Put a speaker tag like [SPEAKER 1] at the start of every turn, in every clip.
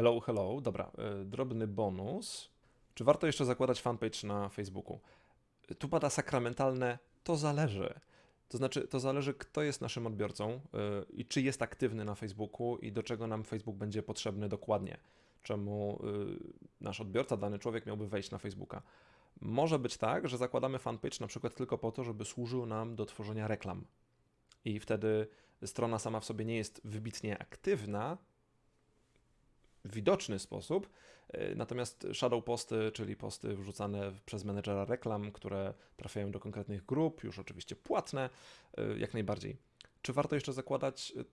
[SPEAKER 1] Hello, hello. Dobra, y, drobny bonus. Czy warto jeszcze zakładać fanpage na Facebooku? Tu pada sakramentalne, to zależy. To znaczy, to zależy, kto jest naszym odbiorcą y, i czy jest aktywny na Facebooku i do czego nam Facebook będzie potrzebny dokładnie. Czemu nasz odbiorca, dany człowiek miałby wejść na Facebooka. Może być tak, że zakładamy fanpage na przykład tylko po to, żeby służył nam do tworzenia reklam. I wtedy strona sama w sobie nie jest wybitnie aktywna, widoczny sposób. E, natomiast shadow posty, czyli posty wrzucane przez menedżera reklam, które trafiają do konkretnych grup, już oczywiście płatne, e, jak najbardziej. Czy warto jeszcze zakładać? E,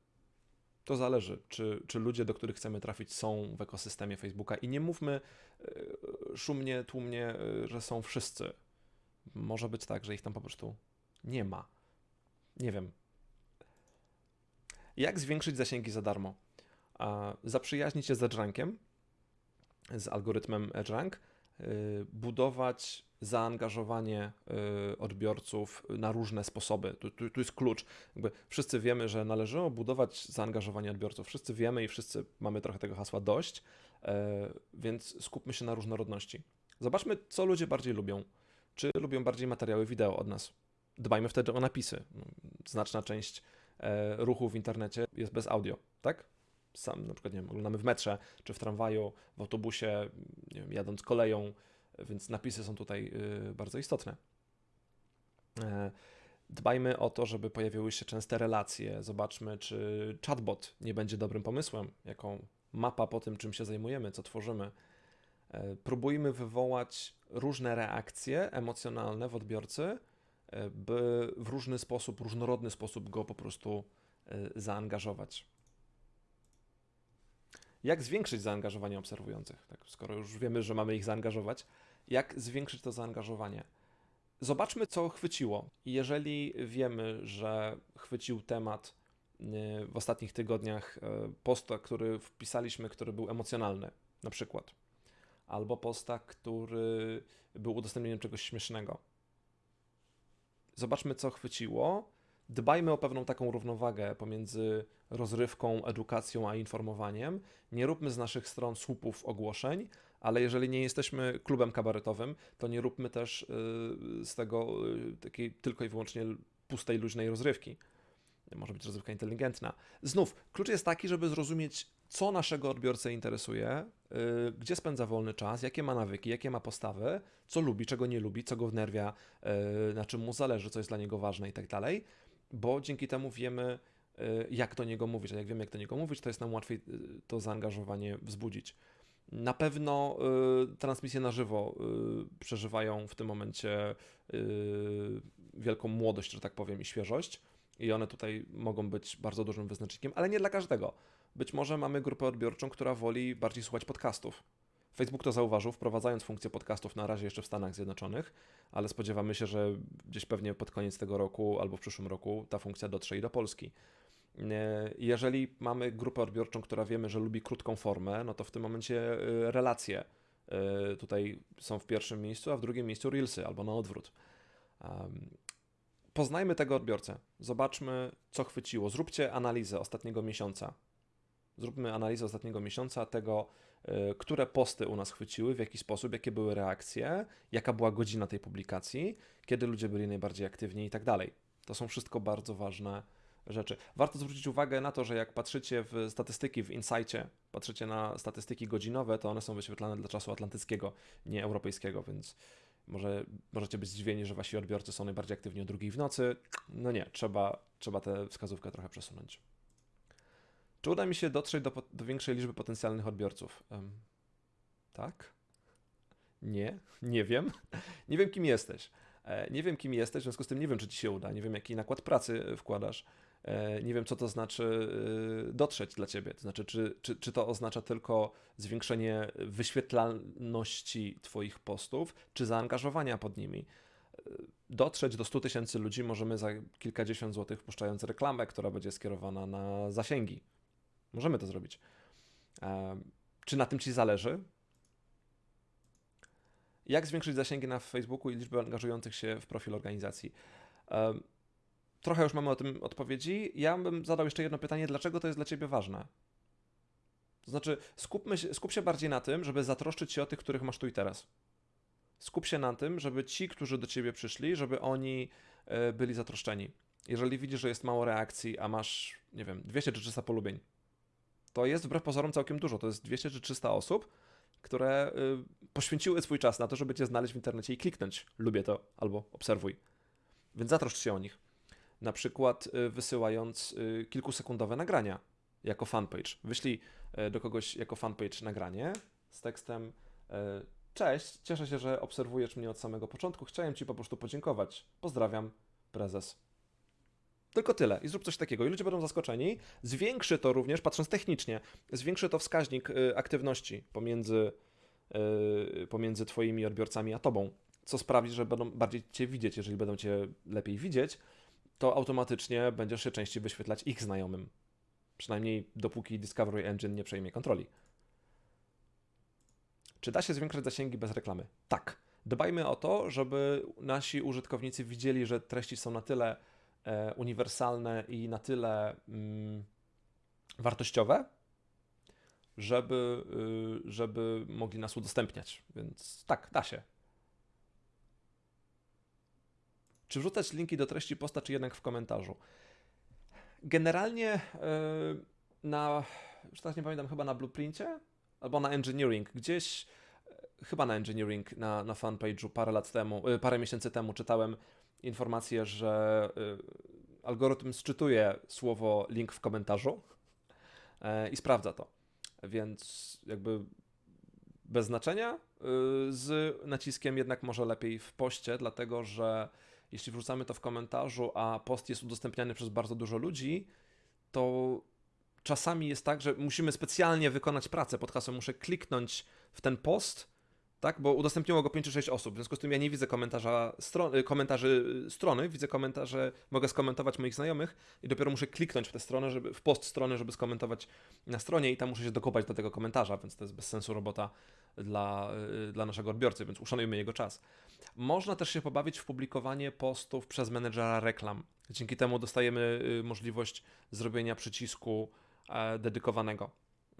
[SPEAKER 1] to zależy, czy, czy ludzie, do których chcemy trafić, są w ekosystemie Facebooka. I nie mówmy szumnie, tłumnie, że są wszyscy. Może być tak, że ich tam po prostu nie ma. Nie wiem. Jak zwiększyć zasięgi za darmo? Zaprzyjaźnić się z EdgeRankiem, z algorytmem EdgeRank, y, budować zaangażowanie y, odbiorców na różne sposoby. Tu, tu, tu, jest klucz. Jakby wszyscy wiemy, że należy budować zaangażowanie odbiorców. Wszyscy wiemy i wszyscy mamy trochę tego hasła dość, e, więc skupmy się na różnorodności. Zobaczmy, co ludzie bardziej lubią. Czy lubią bardziej materiały wideo od nas? Dbajmy wtedy o napisy. Znaczna część ruchu w internecie jest bez audio, tak? Sam na przykład, nie wiem, oglądamy w metrze, czy w tramwaju, w autobusie, nie wiem, jadąc koleją, więc napisy są tutaj y, bardzo istotne. E, dbajmy o to, żeby pojawiły się częste relacje. Zobaczmy, czy chatbot nie będzie dobrym pomysłem, jaką mapa po tym, czym się zajmujemy, co tworzymy. E, próbujmy wywołać różne reakcje emocjonalne w odbiorcy, e, by w różny sposób, różnorodny sposób go po prostu zaangażować. Jak zwiększyć zaangażowanie obserwujących? Tak, skoro już wiemy, że mamy ich zaangażować, jak zwiększyć to zaangażowanie? Zobaczmy, co chwyciło. Jeżeli wiemy, że chwycił temat y, w ostatnich tygodniach y, posta, który wpisaliśmy, który był emocjonalny, na przykład, albo posta, który był udostępnieniem czegoś śmiesznego. Zobaczmy, co chwyciło dbajmy o pewną taką równowagę pomiędzy rozrywką, edukacją a informowaniem. Nie róbmy z naszych stron słupów ogłoszeń, ale jeżeli nie jesteśmy klubem kabaretowym, to nie róbmy też y, z tego y, takiej tylko i wyłącznie pustej, luźnej rozrywki. Może być rozrywka inteligentna. Znów, klucz jest taki, żeby zrozumieć, co naszego odbiorcę interesuje, yy, gdzie spędza wolny czas, jakie ma nawyki, jakie ma postawy, co lubi, czego nie lubi, co go wnerwia, na czym mu zależy, co jest dla niego ważne i tak dalej bo dzięki temu wiemy, y, jak do niego mówić. A jak wiemy, jak do niego mówić, to jest nam łatwiej y, to zaangażowanie wzbudzić. Na pewno y, transmisje na żywo y, przeżywają w tym momencie y, wielką młodość, że tak powiem, i świeżość. I one tutaj mogą być bardzo dużym wyznacznikiem, ale nie dla każdego. Być może mamy grupę odbiorczą, która woli bardziej słuchać podcastów. Facebook to zauważył, wprowadzając funkcję podcastów na razie jeszcze w Stanach Zjednoczonych, ale spodziewamy się, że gdzieś pewnie pod koniec tego roku albo w przyszłym roku ta funkcja dotrze i do Polski. Jeżeli mamy grupę odbiorczą, która wiemy, że lubi krótką formę, no to w tym momencie e, relacje e, tutaj są w pierwszym miejscu, a w drugim miejscu reelsy albo na odwrót. Poznajmy tego odbiorcę, zobaczmy, co chwyciło. Zróbcie analizę ostatniego miesiąca. Zróbmy analizę ostatniego miesiąca tego, które posty u nas chwyciły, w jaki sposób, jakie były reakcje, jaka była godzina tej publikacji, kiedy ludzie byli najbardziej aktywni i tak dalej. To są wszystko bardzo ważne rzeczy. Warto zwrócić uwagę na to, że jak patrzycie w statystyki w Insightie, patrzycie na statystyki godzinowe, to one są wyświetlane dla czasu atlantyckiego, nie europejskiego, więc może możecie być zdziwieni, że wasi odbiorcy są najbardziej aktywni o drugiej w nocy. No nie, trzeba, trzeba tę wskazówkę trochę przesunąć. Czy uda mi się dotrzeć do, do większej liczby potencjalnych odbiorców? Um, tak? Nie, nie wiem. nie wiem, kim jesteś. E, nie wiem, kim jesteś, w związku z tym nie wiem, czy ci się uda. Nie wiem, jaki nakład pracy wkładasz. E, nie wiem, co to znaczy e, dotrzeć dla ciebie. To znaczy, czy, czy, czy to oznacza tylko zwiększenie wyświetlalności Twoich postów, czy zaangażowania pod nimi. Dotrzeć do 100 tysięcy ludzi możemy za kilkadziesiąt złotych, wpuszczając reklamę, która będzie skierowana na zasięgi. Możemy to zrobić. Czy na tym Ci zależy? Jak zwiększyć zasięgi na Facebooku i liczbę angażujących się w profil organizacji? Trochę już mamy o tym odpowiedzi. Ja bym zadał jeszcze jedno pytanie. Dlaczego to jest dla Ciebie ważne? To znaczy, skupmy się, skup się bardziej na tym, żeby zatroszczyć się o tych, których masz tu i teraz. Skup się na tym, żeby ci, którzy do ciebie przyszli, żeby oni e, byli zatroszczeni. Jeżeli widzisz, że jest mało reakcji, a masz, nie wiem, 200 czy 300 polubień, to jest wbrew pozorom całkiem dużo. To jest 200 czy 300 osób, które y, poświęciły swój czas na to, żeby cię znaleźć w internecie i kliknąć lubię to albo obserwuj. Więc zatroszcz się o nich. Na przykład y, wysyłając y, kilkusekundowe nagrania jako fanpage. Wyślij do kogoś jako fanpage nagranie z tekstem Cześć, cieszę się, że obserwujesz mnie od samego początku. Chciałem Ci po prostu podziękować. Pozdrawiam, prezes. Tylko tyle. I zrób coś takiego. I ludzie będą zaskoczeni. Zwiększy to również, patrząc technicznie, zwiększy to wskaźnik y, aktywności pomiędzy, y, pomiędzy Twoimi odbiorcami a Tobą, co sprawi, że będą bardziej Cię widzieć. Jeżeli będą Cię lepiej widzieć, to automatycznie będziesz się częściej wyświetlać ich znajomym. Przynajmniej dopóki Discovery Engine nie przejmie kontroli. Czy da się zwiększać zasięgi bez reklamy? Tak. Dbajmy o to, żeby nasi użytkownicy widzieli, że treści są na tyle uniwersalne i na tyle mm, wartościowe, żeby, y, żeby mogli nas udostępniać. Więc tak, da się. Czy wrzucać linki do treści posta, czy jednak w komentarzu? Generalnie y, na, już nie pamiętam, chyba na blueprincie albo na engineering, gdzieś e, chyba na engineering na, na fanpage'u parę lat temu, e, parę miesięcy temu czytałem informację, że e, algorytm sczytuje słowo link w komentarzu i sprawdza to. Więc jakby bez znaczenia, z naciskiem jednak może lepiej w poście, dlatego że jeśli wrzucamy to w komentarzu, a post jest udostępniany przez bardzo dużo ludzi, to czasami jest tak, że musimy specjalnie wykonać pracę pod hasłem, muszę kliknąć w ten post, tak, bo udostępniło go 5 czy 6 osób, w związku z tym ja nie widzę komentarza y, komentarzy strony, widzę komentarze, mogę skomentować moich znajomych i dopiero muszę kliknąć w tę stronę, żeby, w post strony, żeby skomentować na stronie i tam muszę się dokopać do tego komentarza, więc to jest bez sensu robota dla, y, dla naszego odbiorcy, więc uszanujmy jego czas. Można też się pobawić w publikowanie postów przez menedżera reklam. Dzięki temu dostajemy y, możliwość zrobienia przycisku E, dedykowanego.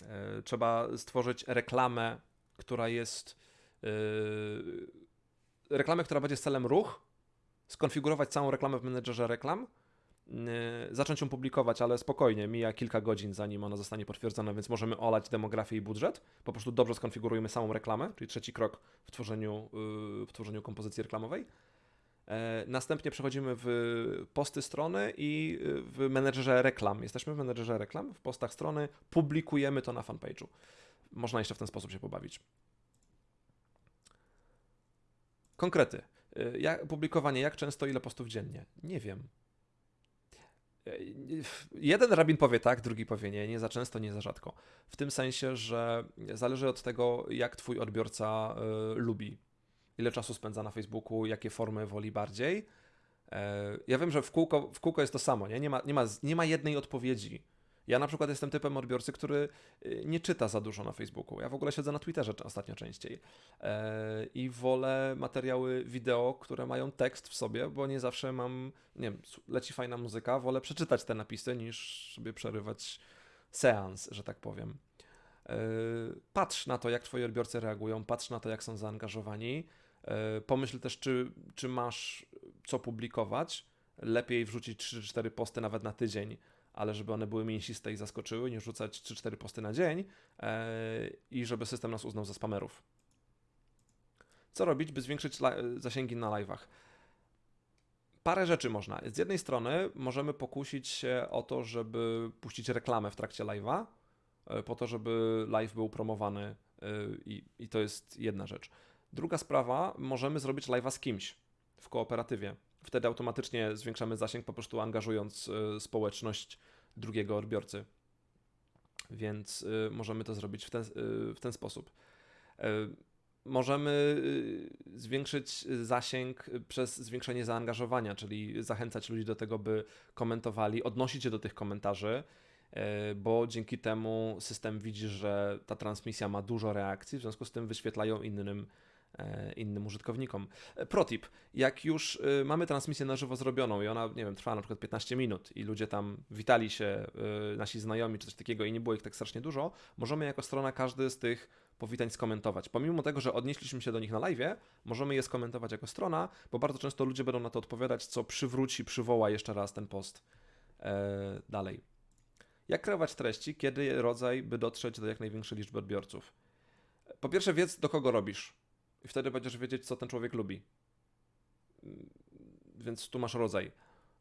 [SPEAKER 1] E, trzeba stworzyć reklamę, która jest. E, reklamę, która będzie z celem ruch, skonfigurować całą reklamę w menedżerze reklam, zacząć ją publikować, ale spokojnie, mija kilka godzin, zanim ona zostanie potwierdzona, więc możemy olać demografię i budżet. Po prostu dobrze skonfigurujemy samą reklamę, czyli trzeci krok w tworzeniu, w tworzeniu kompozycji reklamowej E, następnie przechodzimy w posty strony i e, w menedżerze reklam. Jesteśmy w menedżerze reklam, w postach strony, publikujemy to na fanpage'u. Można jeszcze w ten sposób się pobawić. Konkrety. E, jak, publikowanie, jak często, ile postów dziennie? Nie wiem. Jeden rabin powie tak, drugi powie nie, nie za często, nie za rzadko. W tym sensie, że zależy od tego, jak twój odbiorca y, lubi ile czasu spędza na Facebooku, jakie formy woli bardziej. E, ja wiem, że w kółko, w kółko jest to samo, nie? Nie, ma, nie, ma, nie ma jednej odpowiedzi. Ja na przykład jestem typem odbiorcy, który y, nie czyta za dużo na Facebooku. Ja w ogóle siedzę na Twitterze ostatnio częściej e, i wolę materiały wideo, które mają tekst w sobie, bo nie zawsze mam, nie wiem, leci fajna muzyka, wolę przeczytać te napisy niż sobie przerywać seans, że tak powiem. E, patrz na to, jak twoi odbiorcy reagują, patrz na to, jak są zaangażowani E, pomyśl też, czy, czy masz co publikować. Lepiej wrzucić 3-4 posty nawet na tydzień, ale żeby one były mięsiste i zaskoczyły, niż rzucać 3-4 posty na dzień e, i żeby system nas uznał za spamerów. Co robić, by zwiększyć zasięgi na live'ach? Parę rzeczy można. Z jednej strony możemy pokusić się o to, żeby puścić reklamę w trakcie live'a, e, po to, żeby live był promowany i, i to jest jedna rzecz. Druga sprawa, możemy zrobić live'a z kimś w kooperatywie. Wtedy automatycznie zwiększamy zasięg, po prostu angażując y, społeczność drugiego odbiorcy. Więc y, możemy to zrobić w ten, y, w ten sposób. Możemy zwiększyć zasięg przez zwiększenie zaangażowania, czyli zachęcać ludzi do tego, by komentowali, odnosić się do tych komentarzy, bo dzięki temu system widzi, że ta transmisja ma dużo reakcji, w związku z tym wyświetlają innym e, innym użytkownikom. E, protip, jak już e, mamy transmisję na żywo zrobioną i ona, nie wiem, trwa na przykład 15 minut i ludzie tam witali się, nasi znajomi czy coś takiego i nie było ich tak strasznie dużo, możemy jako strona każdy z tych powitań skomentować. Pomimo tego, że odnieśliśmy się do nich na live, możemy je skomentować jako strona, bo bardzo często ludzie będą na to odpowiadać, co przywróci, przywoła jeszcze raz ten post e, dalej. Jak kreować treści, kiedy rodzaj, by dotrzeć do jak największej liczby odbiorców? Po pierwsze, wiedz, do kogo robisz. I wtedy będziesz wiedzieć, co ten człowiek lubi. Więc tu masz rodzaj.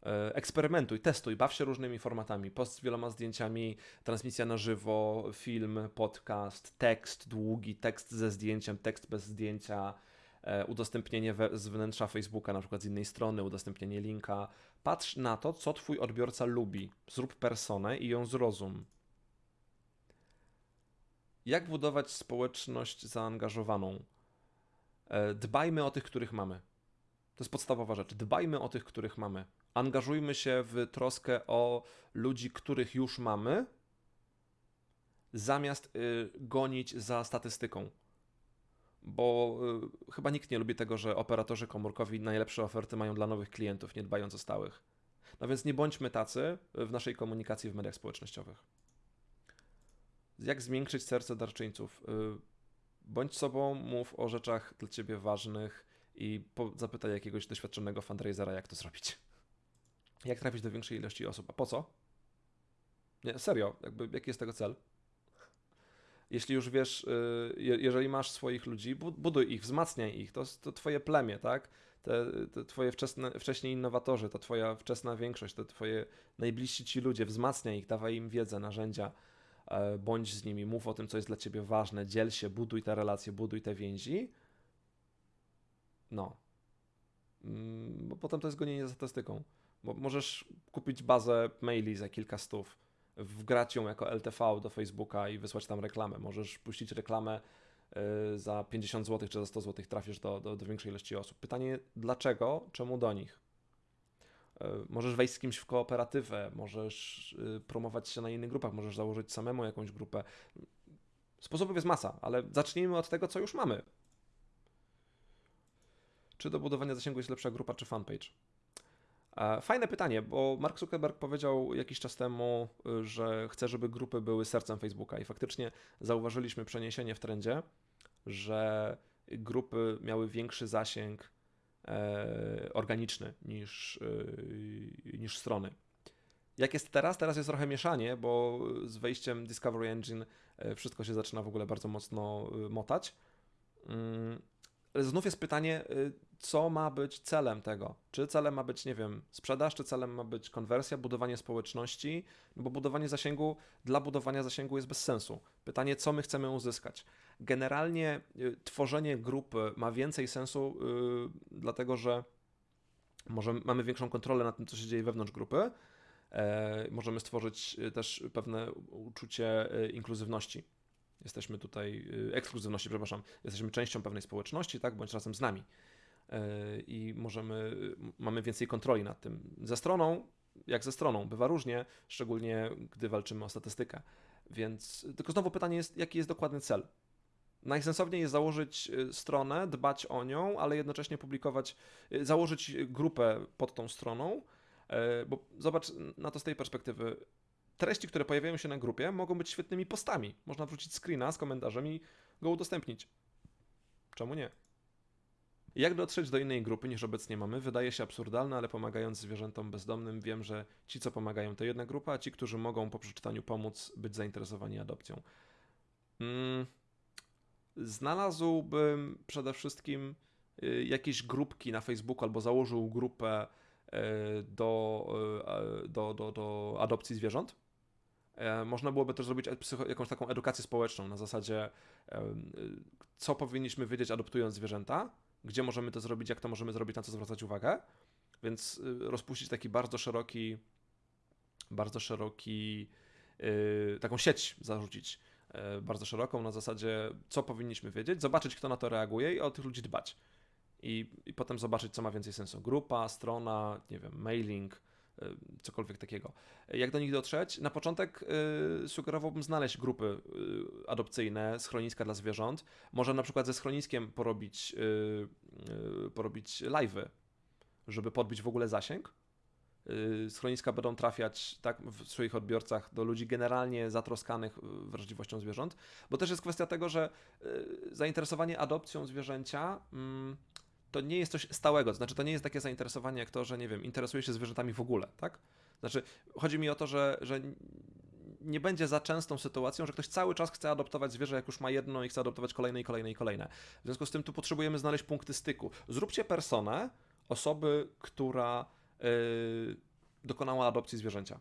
[SPEAKER 1] E, eksperymentuj, testuj, baw się różnymi formatami. Post z wieloma zdjęciami, transmisja na żywo, film, podcast, tekst długi, tekst ze zdjęciem, tekst bez zdjęcia, e, udostępnienie we, z wnętrza Facebooka, na przykład z innej strony, udostępnienie linka. Patrz na to, co twój odbiorca lubi. Zrób personę i ją zrozum. Jak budować społeczność zaangażowaną? E, dbajmy o tych, których mamy. To jest podstawowa rzecz. Dbajmy o tych, których mamy. Angażujmy się w troskę o ludzi, których już mamy, zamiast y, gonić za statystyką. Bo y, chyba nikt nie lubi tego, że operatorzy komórkowi najlepsze oferty mają dla nowych klientów, nie dbając o stałych. No więc nie bądźmy tacy w naszej komunikacji w mediach społecznościowych. Jak zmiękczyć serce darczyńców? Bądź sobą, mów o rzeczach dla ciebie ważnych i zapytaj jakiegoś doświadczonego fundraisera, jak to zrobić. Jak trafić do większej ilości osób? A po co? Nie, serio, jakby, jaki jest tego cel? Jeśli już wiesz, y, jeżeli masz swoich ludzi, buduj ich, wzmacniaj ich, to, to twoje plemię, tak? Te, te twoje wczesne, wcześniej innowatorzy, to twoja wczesna większość, to twoje najbliżsi ci ludzie, wzmacniaj ich, dawaj im wiedzę, narzędzia, bądź z nimi, mów o tym, co jest dla ciebie ważne, dziel się, buduj te relacje, buduj te więzi. No. Mm, bo potem to jest gonienie za statystyką. Bo możesz kupić bazę maili za kilka stów, wgrać ją jako LTV do Facebooka i wysłać tam reklamę. Możesz puścić reklamę y, za 50 zł czy za 100 zł, trafisz do, do, do większej ilości osób. Pytanie dlaczego, czemu do nich? Y, możesz wejść z kimś w kooperatywę, możesz y, promować się na innych grupach, możesz założyć samemu jakąś grupę. Sposobów jest masa, ale zacznijmy od tego, co już mamy. Czy do budowania zasięgu jest lepsza grupa czy fanpage? E, fajne pytanie, bo Mark Zuckerberg powiedział jakiś czas temu, y, że chce, żeby grupy były sercem Facebooka i faktycznie zauważyliśmy przeniesienie w trendzie, że grupy miały większy zasięg e, organiczny niż, e, niż strony. Jak jest teraz? Teraz jest trochę mieszanie, bo z wejściem Discovery Engine e, wszystko się zaczyna w ogóle bardzo mocno motać. Mm, znów jest pytanie, co ma być celem tego? Czy celem ma być, nie wiem, sprzedaż, czy celem ma być konwersja, budowanie społeczności? No bo budowanie zasięgu dla budowania zasięgu jest bez sensu. Pytanie, co my chcemy uzyskać? Generalnie y, tworzenie grupy ma więcej sensu, yy, dlatego że może mamy większą kontrolę nad tym, co się dzieje wewnątrz grupy. E, możemy stworzyć y, też pewne uczucie y, inkluzywności jesteśmy tutaj, y, ekskluzywności, przepraszam, jesteśmy częścią pewnej społeczności, tak, bądź razem z nami. Y, I możemy, mamy więcej kontroli nad tym. Ze stroną, jak ze stroną, bywa różnie, szczególnie gdy walczymy o statystykę. Więc tylko znowu pytanie jest, jaki jest dokładny cel? Najsensowniej jest założyć y, stronę, dbać o nią, ale jednocześnie publikować, założyć grupę pod tą stroną, bo zobacz na to z tej perspektywy treści, które pojawiają się na grupie, mogą być świetnymi postami. Można wrzucić screena z komentarzem i go udostępnić. Czemu nie? Jak dotrzeć do innej grupy niż obecnie mamy, wydaje się absurdalne, ale pomagając zwierzętom bezdomnym, wiem, że ci, co pomagają, to jedna grupa, a ci, którzy mogą po przeczytaniu pomóc, być zainteresowani adopcją. Hmm. Znalazłbym przede wszystkim y, jakieś grupki na Facebooku albo założył grupę y, do, y, do, do, do adopcji zwierząt E, można byłoby też zrobić jakąś taką edukację społeczną na zasadzie, co powinniśmy wiedzieć adoptując zwierzęta, gdzie możemy to zrobić, jak to możemy zrobić, na co zwracać uwagę. Więc rozpuścić taki bardzo szeroki, bardzo szeroki, taką sieć zarzucić e, bardzo szeroką na zasadzie, co powinniśmy wiedzieć, zobaczyć, kto na to reaguje i o tych ludzi dbać. I, i potem zobaczyć, co ma więcej sensu. Grupa, strona, nie wiem, mailing, cokolwiek takiego. Jak do nich dotrzeć? Na początek sugerowałbym znaleźć grupy adopcyjne, schroniska dla zwierząt. Może na przykład ze schroniskiem porobić, porobić live'y, żeby podbić w ogóle zasięg schroniska będą trafiać tak, w swoich odbiorcach do ludzi generalnie zatroskanych y, wrażliwością zwierząt, bo też jest kwestia tego, że y, zainteresowanie adopcją zwierzęcia mm, to nie jest coś stałego, znaczy to nie jest takie zainteresowanie jak to, że nie wiem, interesuje się zwierzętami w ogóle, tak? Znaczy chodzi mi o to, że, że nie będzie za częstą sytuacją, że ktoś cały czas chce adoptować zwierzę, jak już ma jedno i chce adoptować kolejne i kolejne i kolejne. W związku z tym tu potrzebujemy znaleźć punkty styku. Zróbcie personę osoby, która dokonała adopcji zwierzęcia.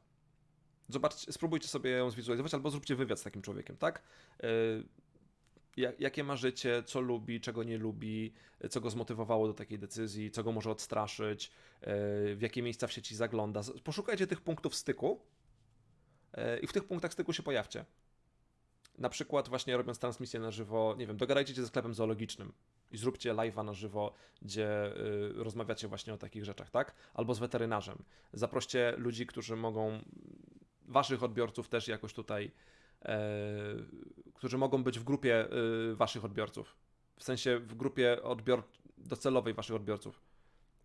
[SPEAKER 1] Zobaczcie, spróbujcie sobie ją zwizualizować, albo zróbcie wywiad z takim człowiekiem, tak? Yy, jakie ma życie, co lubi, czego nie lubi, co go zmotywowało do takiej decyzji, co go może odstraszyć, yy, w jakie miejsca w sieci zagląda. Poszukajcie tych punktów styku i w tych punktach styku się pojawcie. Na przykład właśnie robiąc transmisję na żywo, nie wiem, dogadajcie się ze sklepem zoologicznym i zróbcie live'a na żywo, gdzie y, rozmawiacie właśnie o takich rzeczach, tak? Albo z weterynarzem. Zaproście ludzi, którzy mogą, waszych odbiorców też jakoś tutaj, e, którzy mogą być w grupie y, waszych odbiorców. W sensie w grupie odbior docelowej waszych odbiorców.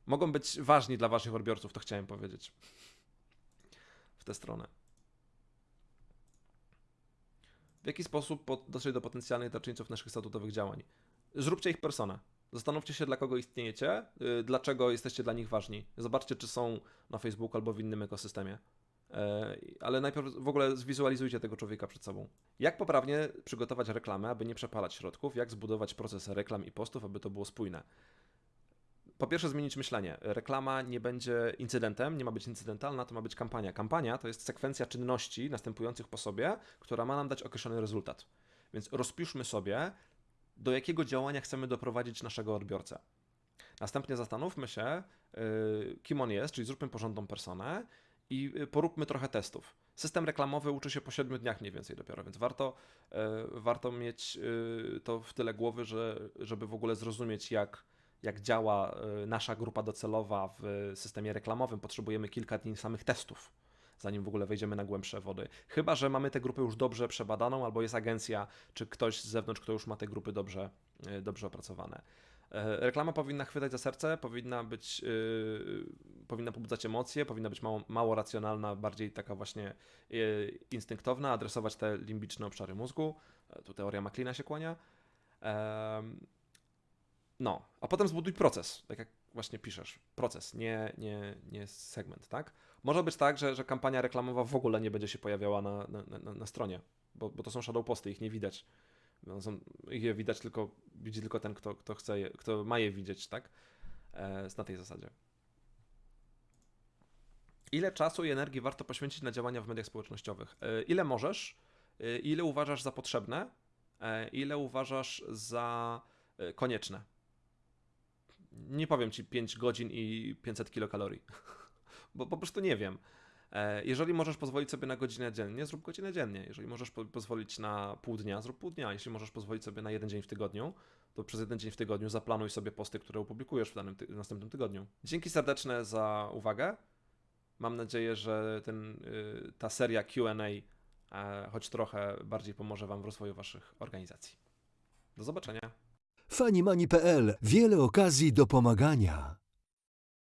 [SPEAKER 1] Mogą być ważni dla waszych odbiorców, to chciałem powiedzieć. W tę stronę. W jaki sposób dotrzeć do potencjalnych darczyńców naszych statutowych działań? Zróbcie ich personę. Zastanówcie się, dla kogo istniejecie, y, dlaczego jesteście dla nich ważni. Zobaczcie, czy są na Facebooku albo w innym ekosystemie. E, ale najpierw w ogóle zwizualizujcie tego człowieka przed sobą. Jak poprawnie przygotować reklamę, aby nie przepalać środków? Jak zbudować proces reklam i postów, aby to było spójne? Po pierwsze, zmienić myślenie. Reklama nie będzie incydentem, nie ma być incydentalna, to ma być kampania. Kampania to jest sekwencja czynności następujących po sobie, która ma nam dać określony rezultat. Więc rozpiszmy sobie, do jakiego działania chcemy doprowadzić naszego odbiorcę. Następnie zastanówmy się, y, kim on jest, czyli zróbmy porządną personę i y, poróbmy trochę testów. System reklamowy uczy się po 7 dniach mniej więcej dopiero, więc warto, y, warto mieć to w tyle głowy, że, żeby w ogóle zrozumieć, jak, jak działa nasza grupa docelowa w systemie reklamowym. Potrzebujemy kilka dni samych testów zanim w ogóle wejdziemy na głębsze wody. Chyba, że mamy tę grupę już dobrze przebadaną, albo jest agencja, czy ktoś z zewnątrz, kto już ma te grupy dobrze, e, dobrze opracowane. E, reklama powinna chwytać za serce, powinna być, yy, powinna pobudzać emocje, powinna być mało, mało racjonalna, bardziej taka właśnie yy, instynktowna, adresować te limbiczne obszary mózgu. Tu teoria Macleana się kłania. Yy, no, a potem zbuduj proces, tak jak właśnie piszesz. Proces, nie, nie, nie segment, tak? Może być tak, że, że kampania reklamowa w ogóle nie będzie się pojawiała na, na, na, na stronie, bo, bo to są shadow posty, ich nie widać. No, są, ich je widać tylko, widzi tylko ten, kto, kto chce, je, kto ma je widzieć, tak? E, na tej zasadzie. Ile czasu i energii warto poświęcić na działania w mediach społecznościowych? E, ile możesz? E, ile uważasz za potrzebne? E, ile uważasz za e, konieczne? Nie powiem ci 5 godzin i 500 kilokalorii. bo po prostu nie wiem. E, jeżeli możesz pozwolić sobie na godzinę dziennie, zrób godzinę dziennie. Jeżeli możesz po pozwolić na pół dnia, zrób pół dnia. Jeśli możesz pozwolić sobie na jeden dzień w tygodniu, to przez jeden dzień w tygodniu zaplanuj sobie posty, które opublikujesz w danym ty następnym tygodniu. Dzięki serdeczne za uwagę. Mam nadzieję, że ten, y, ta seria QA e, choć trochę bardziej pomoże Wam w rozwoju Waszych organizacji. Do zobaczenia.
[SPEAKER 2] Fanimani.pl Wiele okazji do pomagania.